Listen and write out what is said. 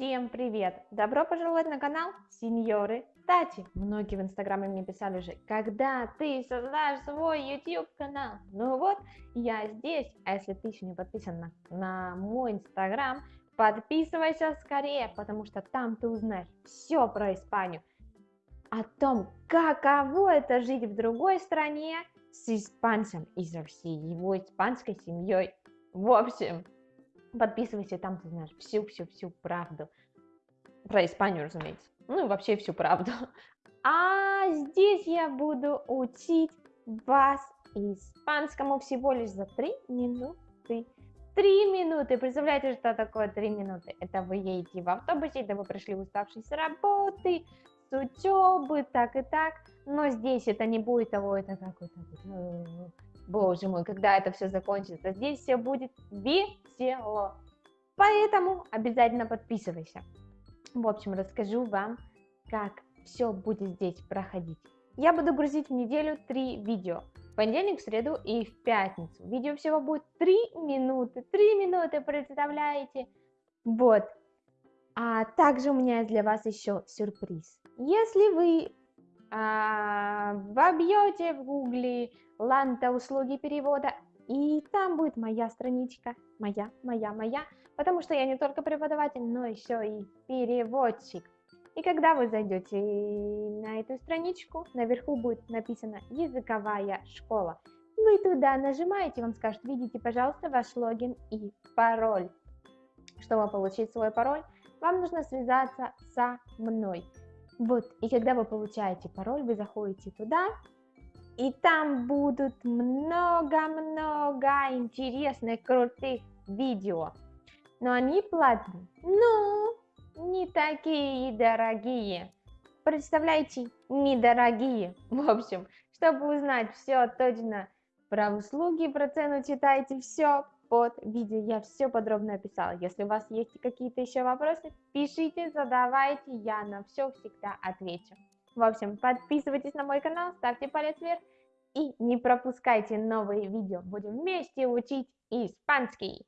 Всем привет! Добро пожаловать на канал Сеньоры Тати. Многие в инстаграме мне писали уже, когда ты создашь свой YouTube канал? Ну вот, я здесь. А если ты еще не подписан на, на мой инстаграм, подписывайся скорее, потому что там ты узнаешь все про Испанию. О том, каково это жить в другой стране с испанцем и со всей его испанской семьей. В общем, Подписывайся, там ты знаешь всю-всю-всю правду. Про Испанию, разумеется. Ну и вообще всю правду. А здесь я буду учить вас испанскому всего лишь за 3 минуты. 3 минуты. Представляете, что такое 3 минуты? Это вы едете в автобусе, это вы пришли уставшие с работы, с учебы, так и так. Но здесь это не будет того, это какой-то Боже мой, когда это все закончится, здесь все будет весело. Поэтому обязательно подписывайся. В общем, расскажу вам, как все будет здесь проходить. Я буду грузить в неделю три видео. В понедельник, в среду и в пятницу. Видео всего будет 3 минуты. 3 минуты, представляете? Вот. А также у меня для вас еще сюрприз. Если вы вобьете в гугле Ланта услуги перевода, и там будет моя страничка, моя, моя, моя, потому что я не только преподаватель, но еще и переводчик. И когда вы зайдете на эту страничку, наверху будет написано «Языковая школа». Вы туда нажимаете, вам скажут, видите, пожалуйста, ваш логин и пароль. Чтобы получить свой пароль, вам нужно связаться со мной. Вот, и когда вы получаете пароль, вы заходите туда, и там будут много-много интересных, крутых видео. Но они платные. Ну, не такие дорогие. Представляете, недорогие. В общем, чтобы узнать все точно про услуги, про цену, читайте все под видео. Я все подробно описала. Если у вас есть какие-то еще вопросы, пишите, задавайте, я на все всегда отвечу. В общем, подписывайтесь на мой канал, ставьте палец вверх и не пропускайте новые видео. Будем вместе учить испанский.